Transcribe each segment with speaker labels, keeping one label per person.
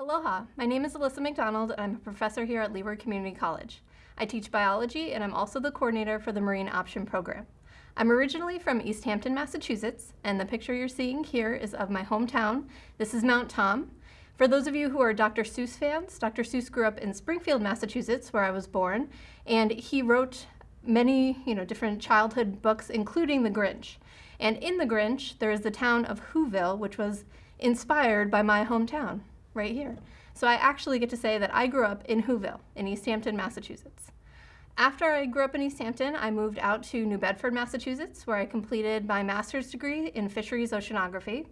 Speaker 1: Aloha, my name is Alyssa McDonald and I'm a professor here at Leeward Community College. I teach biology and I'm also the coordinator for the Marine Option Program. I'm originally from East Hampton, Massachusetts, and the picture you're seeing here is of my hometown. This is Mount Tom. For those of you who are Dr. Seuss fans, Dr. Seuss grew up in Springfield, Massachusetts, where I was born, and he wrote many, you know, different childhood books, including The Grinch. And in The Grinch, there is the town of Whoville, which was inspired by my hometown right here. So I actually get to say that I grew up in Whoville, in East Hampton, Massachusetts. After I grew up in East Hampton, I moved out to New Bedford, Massachusetts, where I completed my master's degree in fisheries oceanography.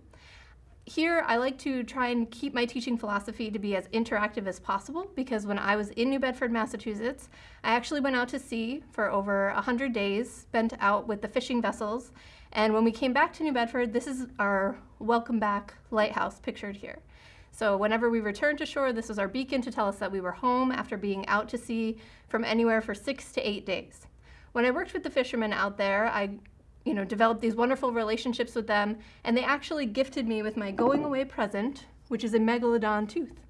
Speaker 1: Here, I like to try and keep my teaching philosophy to be as interactive as possible because when I was in New Bedford, Massachusetts, I actually went out to sea for over 100 days, spent out with the fishing vessels, and when we came back to New Bedford, this is our welcome back lighthouse pictured here. So whenever we returned to shore, this was our beacon to tell us that we were home after being out to sea from anywhere for six to eight days. When I worked with the fishermen out there, I you know, developed these wonderful relationships with them, and they actually gifted me with my going away present, which is a megalodon tooth.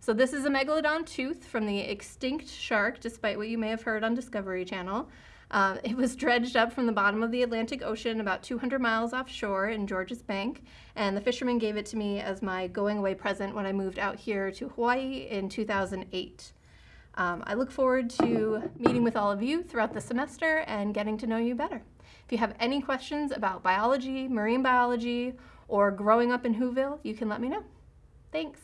Speaker 1: So this is a megalodon tooth from the extinct shark, despite what you may have heard on Discovery Channel. Uh, it was dredged up from the bottom of the Atlantic Ocean about 200 miles offshore in Georges Bank, and the fishermen gave it to me as my going away present when I moved out here to Hawaii in 2008. Um, I look forward to meeting with all of you throughout the semester and getting to know you better. If you have any questions about biology, marine biology, or growing up in Whoville, you can let me know. Thanks.